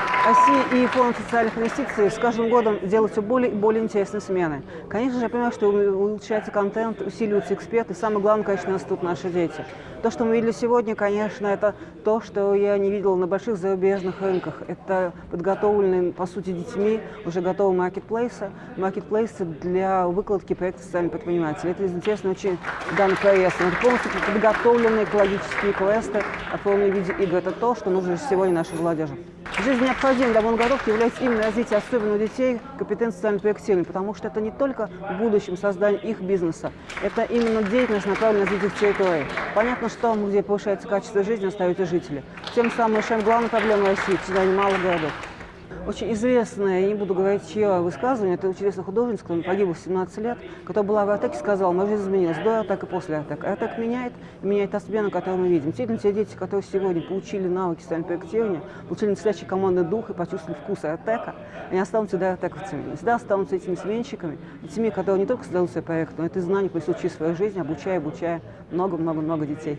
Thank you. Россия и Фонд социальных инвестиций с каждым годом делают все более и более интересные смены. Конечно же, я понимаю, что улучшается контент, усиливаются эксперты, и самое главное, конечно, растут наши дети. То, что мы видели сегодня, конечно, это то, что я не видела на больших зарубежных рынках. Это подготовленные, по сути, детьми уже готовые маркетплейсы, маркетплейсы для выкладки проектов социальных предпринимателей. Это интересно очень данный проект. Это полностью подготовленные экологические квесты, оформленные в виде игр. Это то, что нужно сегодня нашей молодежи. Жизнь необходима для монголов является именно развитие особенно детей компетенции социального проектирования, потому что это не только в будущем создание их бизнеса, это именно деятельность, направленная на развитие территории. Понятно, что где повышается качество жизни, остаются жители. Тем самым решаем главную проблему России – созданию малых городов. Очень известное, я не буду говорить, чье высказывание, это очень известный художник, который погиб в 17 лет, который была в Артеке, сказал, моя жизнь изменилась до Артека и после Артека. Артек меняет, и меняет та смена, которую мы видим. Действительно, те дети, которые сегодня получили навыки проектирования, получили настоящий командный дух и почувствовали вкус Артека, они останутся всегда артековцами, всегда останутся этими сменщиками, детьми, которые не только создают свои проекты, но это знания присутствуют в своей жизни, обучая, обучая много-много-много детей.